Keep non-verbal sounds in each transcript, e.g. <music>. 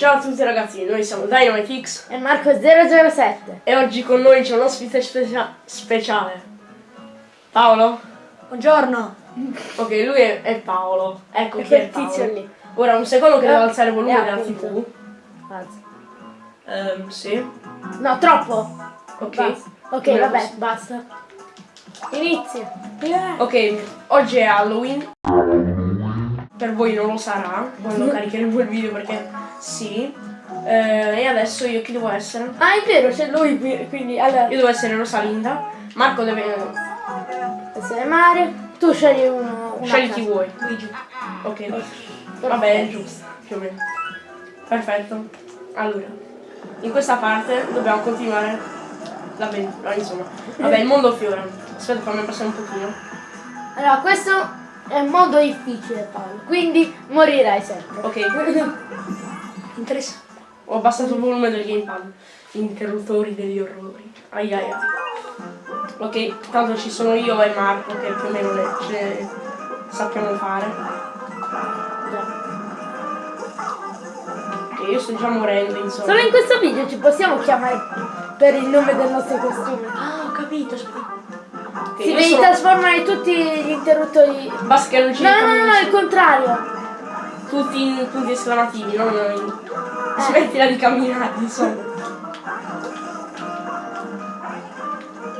Ciao a tutti ragazzi, noi siamo DynamiteX E Marco 007. e oggi con noi c'è un ospite specia- speciale. Paolo? Buongiorno. Ok, lui è, è Paolo. Ecco E chi è quel tizio Paolo. lì. Ora un secondo che Eh, devo alzare il volume eh, della appunto. TV. Alza. Ehm, sì. No, troppo. Ok. Basta. Ok, Come vabbè, posso- basta. Inizia. Ok, oggi è Halloween. Per voi non lo sarà quando caricheremo il video perché sì. Eh, e adesso io chi devo essere? Ah, è vero, c'è lui qui, quindi allora Io devo essere Rosalinda. Marco deve. essere Mario. Tu scegli uno. Scegli casa. chi vuoi. Ok. Vabbè, è giusto, più o meno. Perfetto. Allora, in questa parte dobbiamo continuare l'avventura, insomma. Vabbè, il mondo fiora. Aspetta, fammi passare un pochino. Allora, questo è molto difficile, Paolo. Quindi morirai sempre. Ok, <laughs> Interessante. ho abbassato il volume del gamepad. Interruttori degli orrori. Ai ai ai. Ok, tanto ci sono io e Marco che più o meno ne, ce sappiamo fare. Ok, io sto già morendo, insomma. Solo in questo video ci possiamo chiamare per il nome del nostro costume. Ah, ho capito. Ok, Si io devi sono- trasformare tutti gli interruttori. Basta che non ci No, no, no, no, il contrario. Tutti in punti esclamativi, non in... Smettila di camminare, insomma.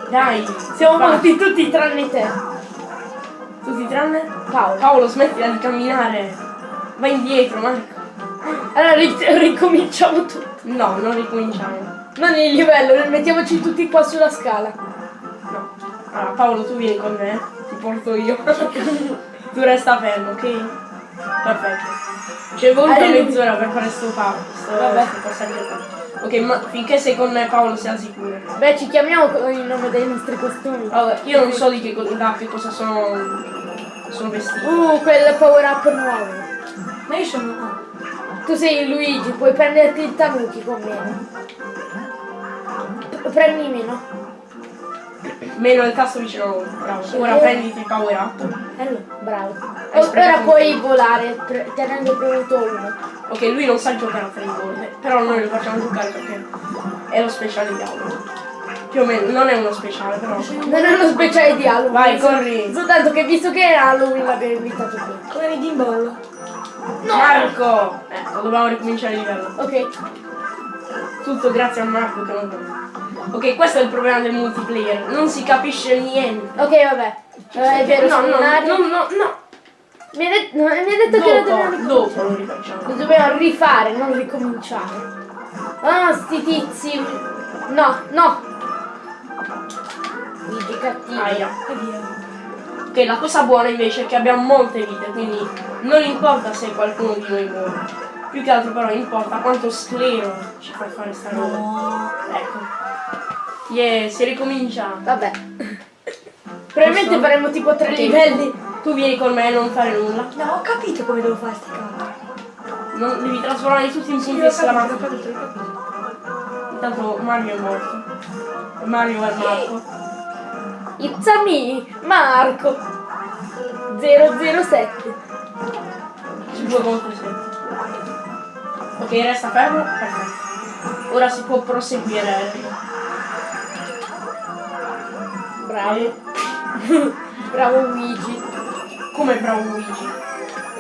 Dai, Siamo va. morti tutti tranne te. Tutti tranne? Paolo. Paolo, smettila di camminare. Vai indietro, Marco. Allora ri- ricominciamo tutto. No, non ricominciamo. Non il livello, mettiamoci tutti qua sulla scala. No. Allora, Paolo, tu vieni con me. Ti porto io. <laughs> tu resta fermo, ok? Perfetto. Ci è voluta Allora- mezz'ora per fare sto Paolo. Sto, Vabbè. passaggio qua. Ok, ma finché sei con Paolo, sia sicuro. Beh, ci chiamiamo con il nome dei nostri costumi. Allora, io non so di che, da che cosa sono, sono vestiti. Uh, quel power up nuovo. Ma io sono. Tu sei Luigi, puoi prenderti il tanuki con me. P- Premi meno. Meno il tasto vicino a lui. Bravo. Ora Eh. prenditi il power up. Bravo. Ora puoi volare pre- tenendo premuto uno. Ok, lui non sa giocare a tre gol, però noi lo facciamo giocare perché è lo speciale di Halloween. Più o meno, non è uno speciale, però. Non è uno speciale di Halloween. Vai, corri. Soltanto che visto che era Halloween l'abbiamo invitato qui. Come vedi in bollo? Marco! Ecco, dobbiamo ricominciare il livello. Ok. Tutto grazie a Marco che non Ok, questo è il problema del multiplayer. Non si capisce niente. Ok, vabbè. Eh, è vero, no, no, no, no, no. Mi hai det- no, mi hai detto che lo dobbiamo Dopo, dopo lo rifacciamo. Lo dobbiamo rifare, non ricominciare. Ah, sti tizi. No, no. Luigi cattivo. Aia. Ok, la cosa buona invece è che abbiamo molte vite, quindi non importa se qualcuno di noi muore. Più che altro però importa quanto sclero ci fa fare sta roba. No. Ecco. Yeah, si ricomincia. Vabbè. Probabilmente Posso? faremo tipo tre Ok. livelli. Tu vieni con me e non fare nulla. No, ho capito come devo fare sti cavoli. Non devi trasformare tutti in Sì, punti capito. Intanto Mario è morto. Mario è Marco. It's a me, Marco. 007. Su due contro sette. Ok, resta fermo. Perfetto. Ora si può proseguire. Bravo. <laughs> Bravo Luigi. Come bravo Luigi.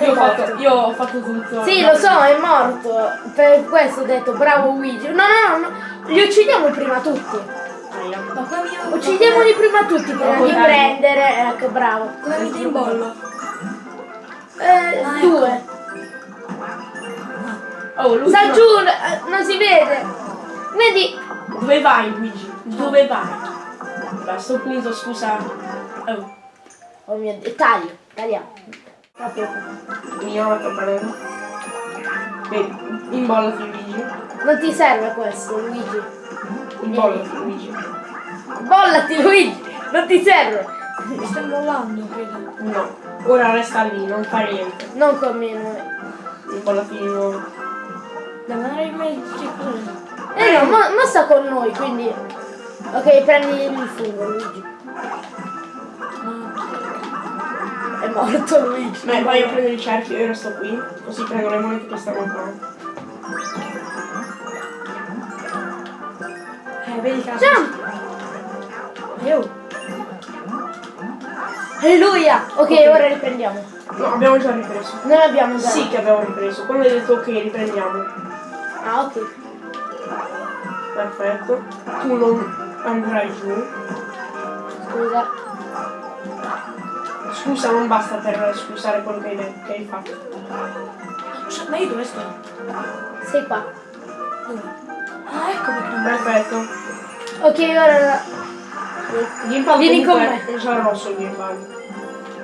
Io ho, fatto, io ho fatto tutto. Sì, lo so, è morto. Per questo ho detto bravo Luigi. No, no, no, no. Li uccidiamo prima tutti. Uccidiamoli prima tutti prima Dopo di prendere. Ecco, bravo. Come vedi in bollo? Eh, Ah, ecco. due. Oh, Luigi. Sta giù, eh, non si vede. Vedi? Dove vai Luigi? Dove vai? A sto punto scusa. Oh, Oh mio Dio, taglio, tagliamo. Proprio. mi ho fatto prendere. Vedi, imbollati Luigi. Non ti serve questo, Luigi. Imbollati Luigi. Bollati, Luigi! Non ti serve! Mi stai mollando, credo. No, ora resta lì, non fare niente. Non con me, noi. Imbollati di non avrei mai Eh no, ma, ma, sta con noi, quindi... Ok, prendi il fungo, Luigi. È morto Luigi. Beh, poi io prendo il cerchio e resto qui, così prendo le monete che stanno qua. Eh, vedi che... Jump! Io! Alleluia! Ok, Ok. ora riprendiamo. No, abbiamo già ripreso. Non abbiamo già. Sì che abbiamo ripreso. Quando hai detto ok riprendiamo. Ah, ok. Perfetto. Tu non andrai giù. Scusa. Scusa non basta per scusare quello che hai, detto- che hai fatto. Ma io dove sto? Sei qua. Ah, ecco perché Perfetto. Ok, ora. Gimbal Vieni con è già rosso il gimbal.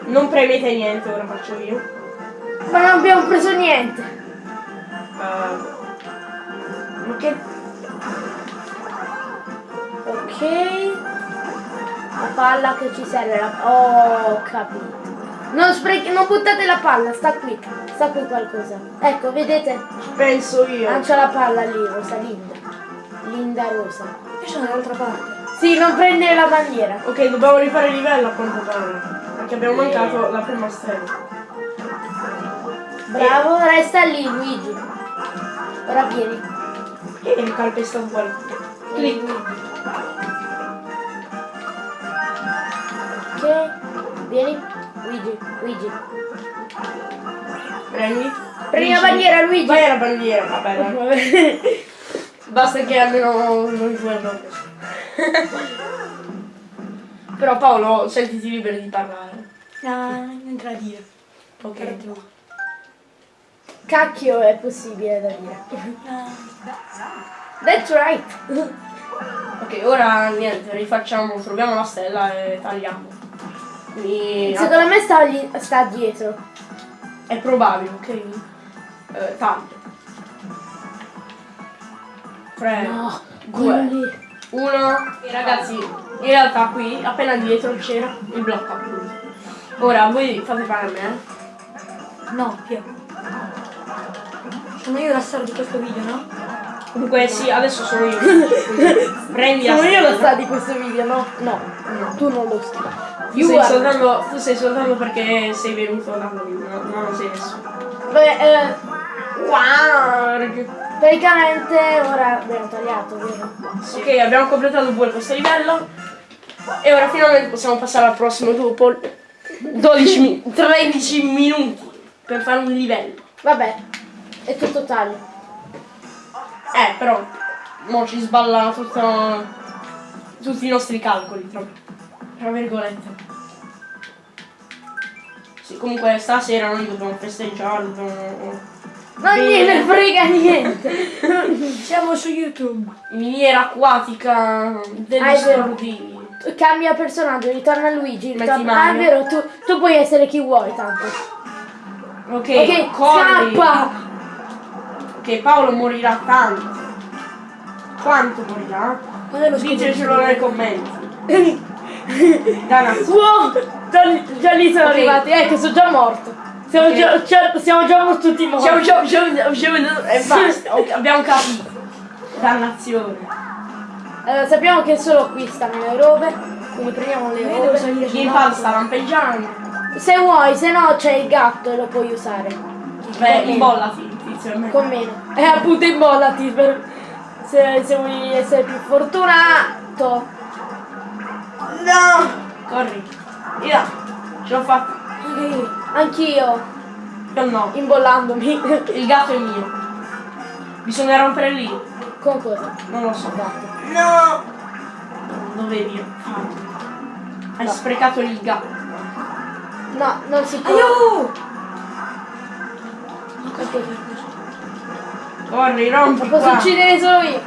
Non premete niente, ora faccio io. Ma non abbiamo preso niente. Uh, ma che... Ok. La palla che ci serve. La... Oh, ho capito. Non, sprechi... non buttate la palla, sta qui. Sta qui qualcosa. Ecco, vedete? Penso io. Lancia la palla lì, rosa linda. Linda rosa. Io sono dall'altra parte. Sì, non prendere la bandiera. Ok, dobbiamo rifare il livello a quanto pare. Perché abbiamo mancato la prima stella. Bravo, resta lì, Luigi. Ora vieni. E hai calpestato qualcuno. Vieni, Clic. Ok. Vieni. Luigi, Luigi. Prendi. Prendi la bandiera, Luigi. Vai la bandiera, vabbè. <laughs> Vabbè. Basta che almeno non abbiamo preso. <laughs> Però Paolo, sentiti libero di parlare. No, niente da dire. Ok. Per tu. Cacchio è possibile da dire. That's right. <laughs> Ok, ora niente, rifacciamo, troviamo la stella e tagliamo. Quindi Secondo me sta, lì- sta dietro. è probabile, ok? Eh, taglio. 3, No, 2, quelli. 1. Ragazzi, in realtà qui, appena dietro c'era il blocco appunto. Ora voi fate fare a me. eh. No, Pio. Sono io la star di questo video, no? Comunque sì, adesso sono io. <laughs> Prendi la Sono io lo stella. sta di questo video, no? No, No. tu non lo sta. Tu sei, soltanto, tu sei soltanto perché sei venuto da noi, no, no, non sei nessuno. Beh, eh, Wow! Praticamente ora abbiamo tagliato, vero? Ok, abbiamo completato pure questo livello. E ora finalmente possiamo passare al prossimo dopo 12 mi- 13 minuti per fare un livello. Vabbè, è tutto taglio. Eh, però, mo ci sballa tutto, tutti i nostri calcoli, tra, tra virgolette. Sì, comunque stasera noi dobbiamo festeggiare, dobbiamo... Non gliene frega niente. <laughs> Siamo su YouTube. Miniera acquatica degli Ah. Cambia personaggio, ritorna Luigi. Ritorna... Ah, è vero, tu, tu puoi essere chi vuoi tanto. Ok, Ok, corri. scappa! Che Paolo morirà tanto. Quanto morirà? Quando è lo Ditecelo nei commenti. <laughs> Danazzo. Wow! Già, già lì sono Ok. arrivati, ecco, sono già morto. Siamo, Ok. già, già- siamo già tutti morti. Ciao ciao ciao ciao e basta. Abbiamo capito. Dannazione. Allora, sappiamo che solo qui stanno le robe, quindi prendiamo le Io robe. Il lato. sta lampeggiando. Se vuoi, se no c'è il gatto e lo puoi usare. Beh, imbollati, tizio. Con meno. E appunto imbollati per... Se, se vuoi essere più fortunato. No! Corri. Via. Ce l'ho fatta. Anch'io, Io no. imbollandomi. Il gatto è mio. Bisogna rompere lì. Con cosa? Non lo so. Gatto. No! Dovevi farlo. Hai No. sprecato il gatto. No, non si può. Aiuto! Ok. Corri, rompi posso qua. uccidere solo io.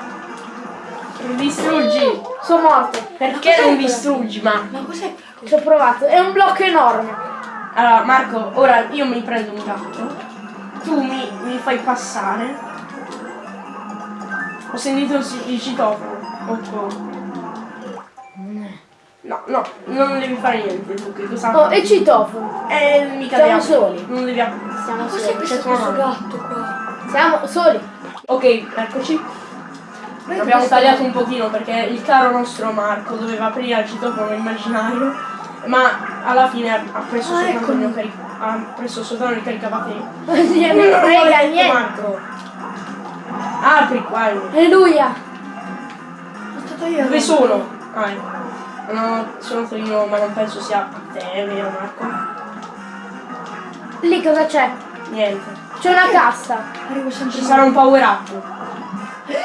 Distruggi. Sono morto. Perché non distruggi, ma? Ma cos'è? Ci ho provato. È un blocco enorme. Allora, Marco, ora io mi prendo un gatto. Tu mi, mi fai passare. Ho sentito il, ci- il citofono. Ecco. No, no, non devi fare niente tu, che cosa Oh, e citofono. Eh, mica Siamo soli. Non devi Siamo Cos'è soli. C'è questo gatto qua? Siamo soli. Ok, eccoci. Abbiamo tagliato un pochino perché il caro nostro Marco doveva aprire il citofono immaginario, ma alla fine ha preso Ah, soltanto il eccomi. mio carica- ha preso soltanto il caricabatterie. <laughs> Non frega niente. Marco. Apri qua. Alleluia. Aspetta, stato io. Dove sono? Ah, ecco. No, sono io, ma non penso sia a te, vero Marco? Lì cosa c'è? Niente. C'è una cassa. Ci sarà un power up.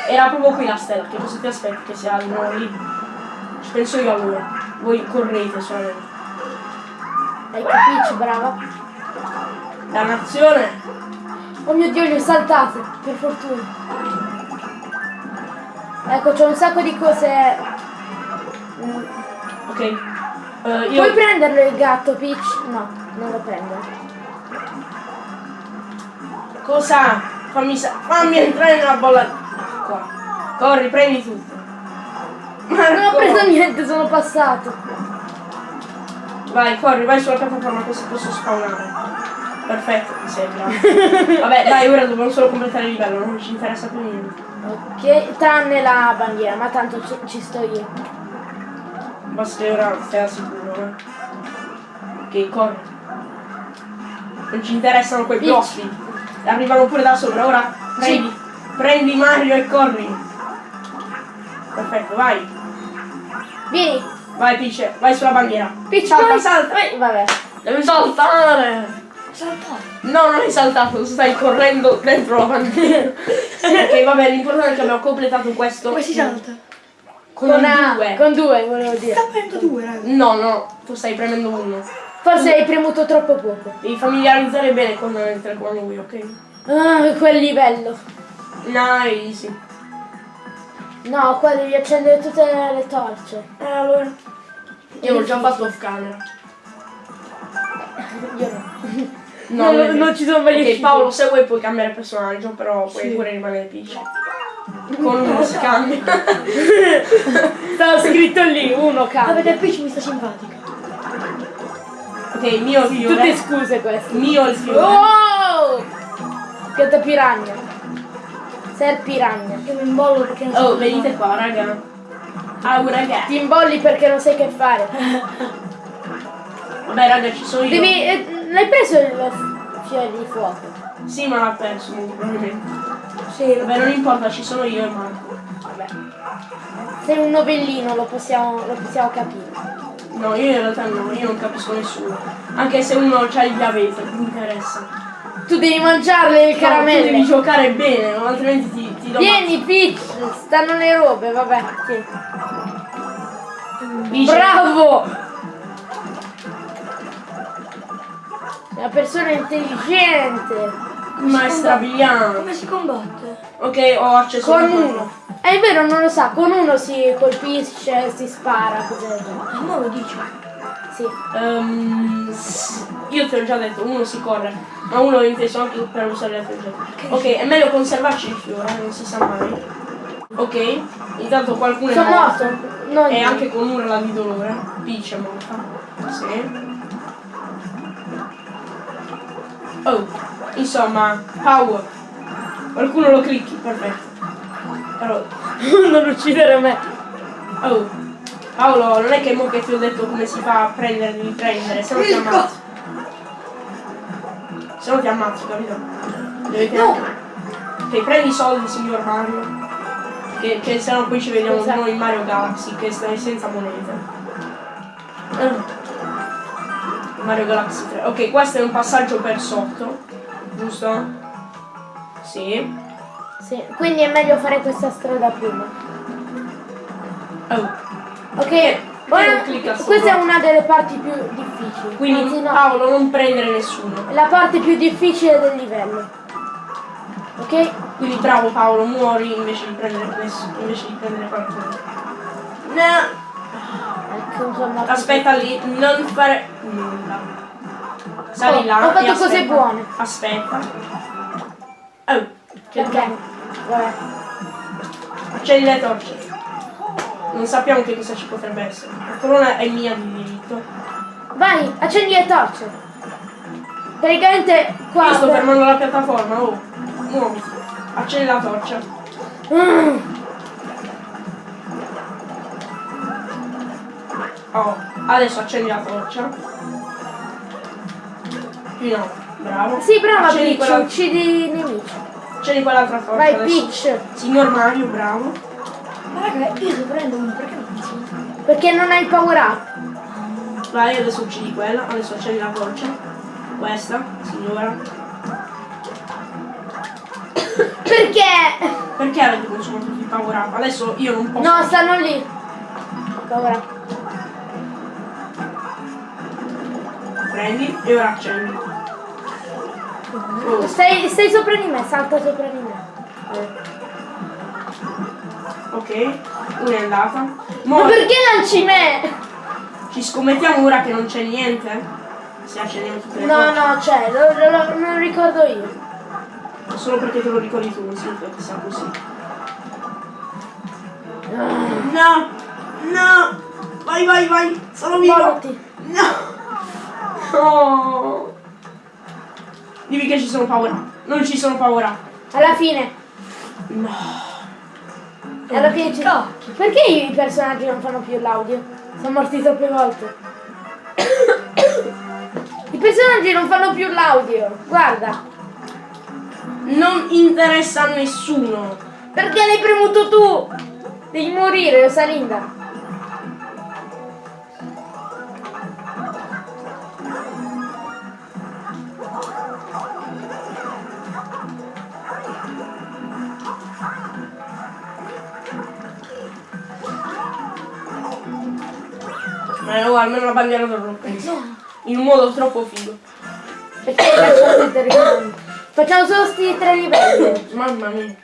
Era proprio qui la stella, che cosa ti aspetti che sia lì? Penso io allora. Voi correte solamente. Hai capito, brava. Dannazione! Oh mio dio, li ho saltate, per fortuna. Ecco, c'è un sacco di cose. Ok. Eh, io. Puoi prenderlo il gatto, Peach? No, non lo prendo. Cosa? Fammi, fammi entrare nella bolla. Qua. Corri, prendi tutto. Marco! Non ho preso niente, sono passato. Vai, corri, vai sulla piattaforma così posso spawnare. Perfetto, mi sembra. <laughs> Vabbè, dai, ora dobbiamo solo completare il livello, non ci interessa più niente. Ok, tranne la bandiera, ma tanto ci, ci sto io. Basta che ora stai al sicuro, eh. Ok, corri. Non ci interessano quei blocchi. Arrivano pure da sopra, ora prendi. Prendi Mario e corri. Perfetto, vai. Vieni, Vai Peach, vai sulla bandiera. Peach, salta, vai. salta. vai. Vabbè. Devi saltare. Saltato. No, non hai saltato, stai correndo dentro la bandiera. <laughs> ok, vabbè, l'importante è che abbiamo completato questo. Come si salta? Con, Con, due. con due, volevo dire. Sta prendendo due, raga. No, no, tu stai premendo uno. Forse hai premuto troppo poco. Devi familiarizzare bene con il telecomando Wii, ok? Ah, quel livello. Nice. No, qua devi accendere tutte le torce. Eh, allora. Io l'ho già fatto off camera. Io no. No, Non- vero. non ci sono mai Ok, riusciti. Paolo, se vuoi puoi cambiare personaggio, però puoi Sì. pure rimanere Peach. <laughs> Con uno <laughs> si cambia. Stava scritto lì, uno cambia. Avete Peach mi sta simpatica. ok, mio il fiore. Tutte scuse queste. Mio il fiore. Oh! Pianta piragna. Ser piragna. Io mi imbollo perché non so Oh, venite fare. qua, raga. Ah, raga. Ti imbolli perché non sai che fare. Vabbè, raga, ci sono io. Devi. eh, L'hai preso il fiore di fuoco? Sì, ma l'ha perso, probabilmente. Sì, Vabbè, non importa, ci sono io e Marco. Vabbè. Sei un novellino, lo possiamo, lo possiamo capire. No, io in realtà no, io non capisco nessuno. Anche se uno c'ha il diabete, non mi interessa. Tu devi mangiarle le No, tu caramelle. devi giocare bene, altrimenti ti, ti do Vieni, Peach, stanno le robe, vabbè. Dice- Bravo! Una persona intelligente. Maestra Bigliano. come si combatte? Ok, ho acceso Con uno. È vero, non lo sa, con uno si colpisce, si spara, così. Ah, ma lo dici? Sì. S- io te l'ho già detto, uno si corre, ma uno è inteso anche per usare altre oggetti. Ok, è meglio conservarci il fiore, non si sa mai. Ok, intanto qualcuno è Sono morto. morto. No, E anche con urla di dolore. Peach è morta. Sì. Oh, insomma, power. Qualcuno lo clicchi, perfetto. Però, <laughs> non uccidere me. oh, Paolo, non è che mo che ti ho detto come si fa a prendere, devi prendere, se no ti ammazzo. Se no ti ammazzo, capito? Dovete No! Ok, prendi i soldi, signor Mario. Che, che se no poi ci vediamo Esatto. noi in Mario Galaxy, che stai senza monete. Ah. Mario Galaxy 3. Ok, questo è un passaggio per sotto. Giusto? Sì. Sì, quindi è meglio fare questa strada prima. Oh. Ok, ora questa è una delle parti più difficili. Quindi Anzi, no, Paolo non prendere nessuno. la parte più difficile del livello. Ok? Quindi bravo Paolo, muori invece di prendere nessuno, invece di prendere qualcuno. No. Ecco, insomma. Aspetta lì, non fare nulla. Sali Oh, là. ho fatto cose buone. Aspetta. Oh, che Perché? Vabbè. Accendi le torce. Non sappiamo che cosa ci potrebbe essere. La corona è mia di diritto. Vai, accendi le torce. Praticamente qua. Io sto fermando la piattaforma, oh. Muoviti. Accendi la torcia. Mm. Oh, adesso accendi la torcia. Qui no, bravo. Sì, brava accendi Peach, quella, uccidi i nemici. accendi quell'altra torcia Vai adesso. Peach. Signor Mario, bravo. Raga, io se prendo uno, perché non funziona? Perché non hai il power up. Vai, adesso uccidi quella, adesso accendi la torcia. Questa, signora. Perché? Perché avete consumato tutti i power up? Adesso io non posso. No, stanno lì. Power up. Prendi e ora accendi. Oh, Stai, stai sopra di me, salta sopra di me. Ok, una è andata. Ma Mo perché lanci me? ci scommettiamo ora che non c'è niente? Se accendiamo tutte le No, no, c'è, lo- non ricordo io. Solo perché te lo ricordi tu, non significa che sia così. No! No! Vai, vai, vai! Sono vivo! Mollati. No! No! Dimmi che ci sono up. Non ci sono up. Alla fine. No. Alla fine ci... Perché i personaggi non fanno più l'audio? Sono morti troppe volte. I personaggi non fanno più l'audio. Guarda. Non interessa a nessuno. Perché l'hai premuto tu? Devi morire, Rosalinda. Almeno la bandiera d'oro In un modo troppo figo. Perché lasciato i? Facciamo solo sti tre livelli. Mamma mia.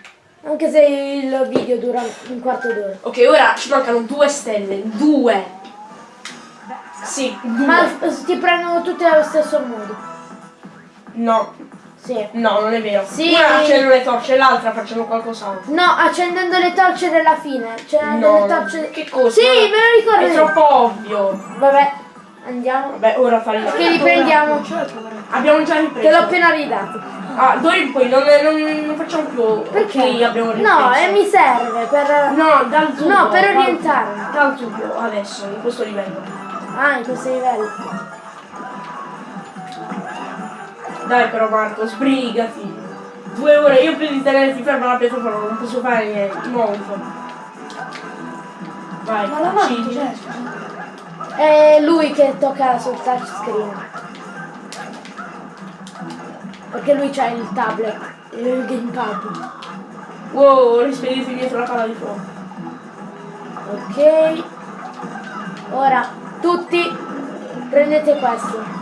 Anche se il video dura un quarto d'ora. Ok, ora ci mancano due stelle. Due. Sì, due. Ma ti prendono tutte allo stesso modo. No, Sì. no, non è vero. Sì. Una accendono le torce, l'altra facciamo qualcos'altro. No, accendendo le torce della fine. Cioè, No, le torce. che cosa? Sì, me lo ricordo. È troppo ovvio. Vabbè, andiamo. Vabbè, ora faremo. Che riprendiamo. Abbiamo già Te l'ho ripreso. appena ridato. Ah, d'ora in poi non, non, non facciamo più. Perché? Ok, abbiamo ripreso. No, e mi serve per. No, dal tubo. No, per orientarmi. Dal tubo, adesso, in questo livello. Ah, in questo livello. Dai però Marco, sbrigati. Due ore, io più di tenerti fermo alla piattaforma non posso fare niente, molto. Vai, Ma la mano cos'è? È lui che tocca sul touchscreen. Perché lui c'ha il tablet, il gamepad. Wow, rispediti dietro la palla di fuoco. Ok. Ora, tutti prendete questo.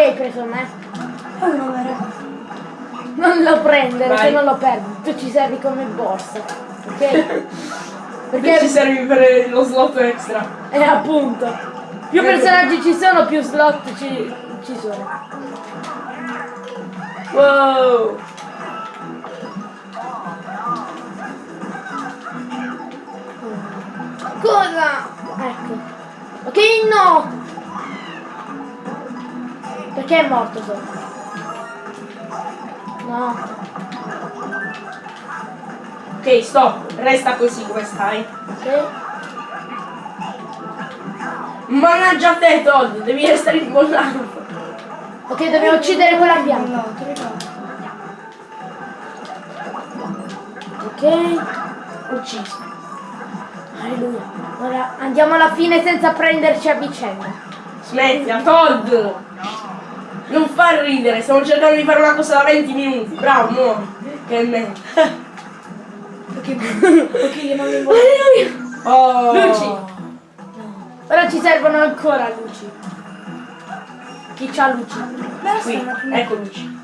Perché hai preso me? Vero. Non lo prendere, Vai. se non lo perdi. Tu ci servi come borsa. Ok? <laughs> Perché ci servi per lo slot extra? è appunto. Più personaggi ci sono, più slot ci, ci sono. Wow! Cosa? Ecco. Ok, no! Perché è morto solo? No. Ok, stop, resta così come stai. Ok. Mannaggia te Todd, devi restare immollato. Ok, dobbiamo uccidere quella bianca. No, ti ricordo. Ok. Ucciso. Alleluia. Ora andiamo alla fine senza prenderci a vicenda. Smettila, Todd! Non far ridere, stiamo cercando di fare una cosa da 20 minuti. Bravo, muori. Che me. Ok, ok, non mi vuole. Alleluia. Oh. Luci. Ora ci servono ancora luci. Chi c'ha luci? Qui, ecco Luci.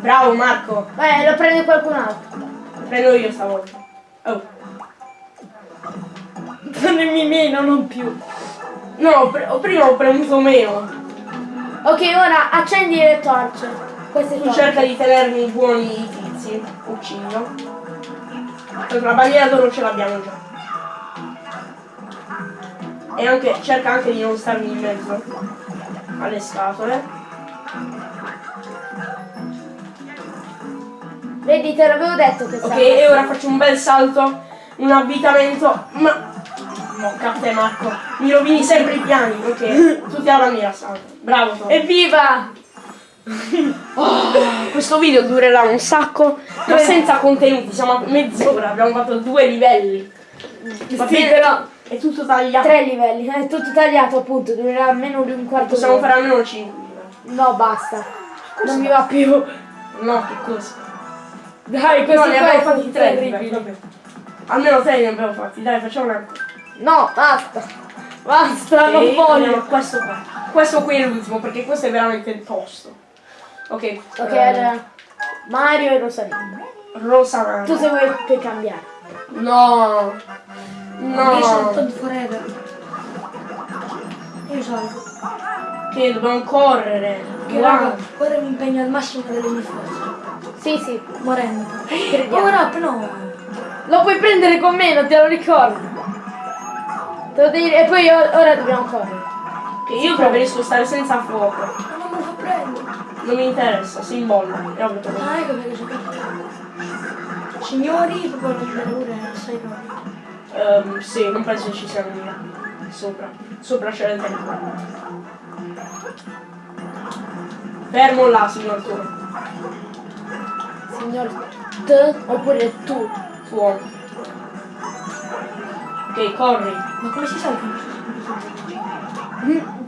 Bravo Marco, Beh, lo prende qualcun altro. prendo io stavolta. Oh. Prendimi meno, non più. No, pre- prima ho premuto meno. Ok, ora accendi le torce. Queste Tu torce. cerca di tenermi buoni i tizi. Uccido. La bandiera d'oro ce l'abbiamo già. E anche, cerca anche di non starmi in mezzo alle scatole. Vedi, te l'avevo detto che Ok, e ora faccio un bel salto, un avvitamento. Ma. Mocca a te Marco, mi rovini sempre i piani. Ok, tutti alla bandiera salto. Bravo Tom. Evviva! Oh, questo video durerà un sacco, ma senza contenuti, siamo a mezz'ora, abbiamo fatto due livelli. Va Sì, bene, però è tutto tagliato. tre livelli, è tutto tagliato appunto, durerà almeno di un quarto Possiamo fare almeno 5 No, basta. Non mi va più. No, che cosa? Dai, No, questi ne abbiamo fatti tre. vabbè. Almeno tre ne abbiamo fatti, dai, facciamo una. No, basta. Basta, Ok, non voglio. questo qua. Questo qui è l'ultimo, perché questo è veramente tosto. Ok. Ok, eh, allora. Mario e Rosalina. Rosa. Tu se vuoi puoi cambiare. No. Io sono No. Todd Forever. Io salgo. Che dobbiamo correre. Che Wow. raga, ora mi impegno al massimo delle mie forze. Sì, sì. Morendo. <gasps> Crediamo. Power up, no. Lo puoi prendere con me, non te lo ricordi. Te lo devi- E poi ora dobbiamo correre. Che io preferisco stare senza fuoco. Ma non me lo fa prendere. Non mi interessa, si imbolla. Ah, ecco perché sono cattivo. Signori, proprio non vedere pure assai proprio. Ehm, sì, non penso ci siano lì. Sopra. Sopra c'è il tempo. Fermo là, signor tu. Signor T oppure tu. Fuoco. Ok, corri. Ma come si salva?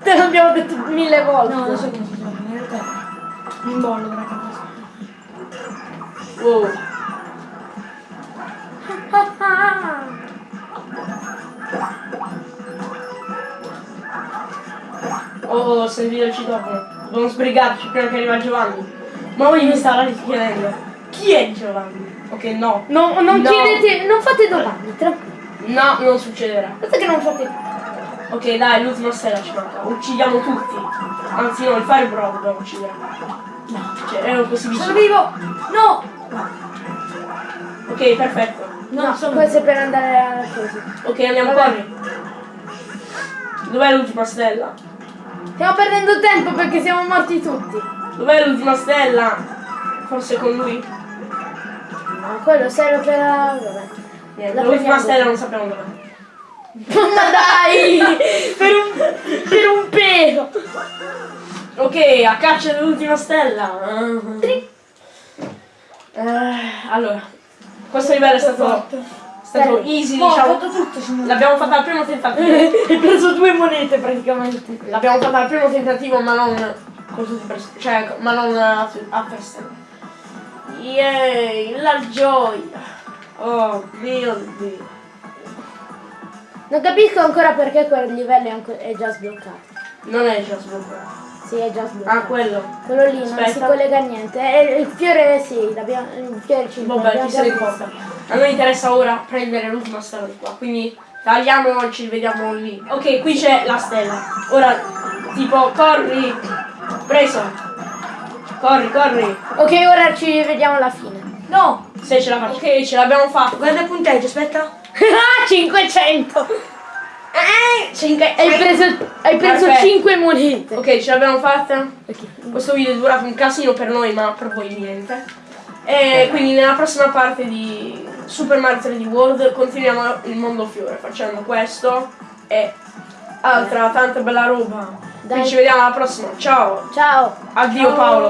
Te l'abbiamo detto mille volte. No, non so come si salva, in realtà. Mi imbollo per cosa. Wow. Oh, il citofono. Dobbiamo sbrigarci prima che arriva Giovanni. Ma voi mi state chiedendo. Chi è Giovanni? Ok, no. No, non No. chiedete, non fate domande, tranquilli. No, non succederà. Basta che non fate. Ok, dai, l'ultima stella ci manca. Uccidiamo tutti. Anzi no, il Firebro dobbiamo uccidere. No, cioè, ero così Sono vicino. vivo! No! Ok, perfetto. No, No, sono questo è per andare a così. Ok, andiamo corri. Dov'è l'ultima stella? Stiamo perdendo tempo perché siamo morti tutti. Dov'è l'ultima stella? Forse con lui? No, quello serve per. Vabbè. La l'ultima stella non sappiamo dov'è. Ma dai! per, un, per un pelo! Ok, a caccia dell'ultima stella. Eh, allora, questo livello è stato, è stato Dai. easy, No, diciamo. fatto. L'abbiamo fatta al primo tentativo. <laughs> Hai preso due monete praticamente. L'abbiamo fatta al primo tentativo, ma non con tutti per, cioè, ma non a, a festa. Yay, la gioia. Oh mio dio. Non capisco ancora perché quel livello è, già sbloccato. Non è già sbloccato. Sì, è già sbloccato. Ah, quello. Quello lì non si Aspetta. collega a niente. E il fiore sì, il fiore 5. Vabbè, chi se ne importa. A noi interessa ora prendere l'ultima stella di qua, quindi tagliamo e ci vediamo lì. Ok, qui c'è la stella. Ora, tipo, corri. Preso. Corri, corri. Ok, ora ci vediamo alla fine. No! Se ce la faccio. Ok, ce l'abbiamo fatta. Guarda il punteggio, aspetta. <laughs> ah, 500! Eh, cinque. Hai preso, hai preso Perfetto. 5 monete. Ok, ce l'abbiamo fatta. Ok. Questo video è durato un casino per noi, ma per voi niente. E quindi nella prossima parte di Super Mario 3D World continuiamo il mondo fiore facendo questo e altra tanta bella roba. Dai. Quindi ci vediamo alla prossima. Ciao. Ciao. Addio Ciao. Paolo.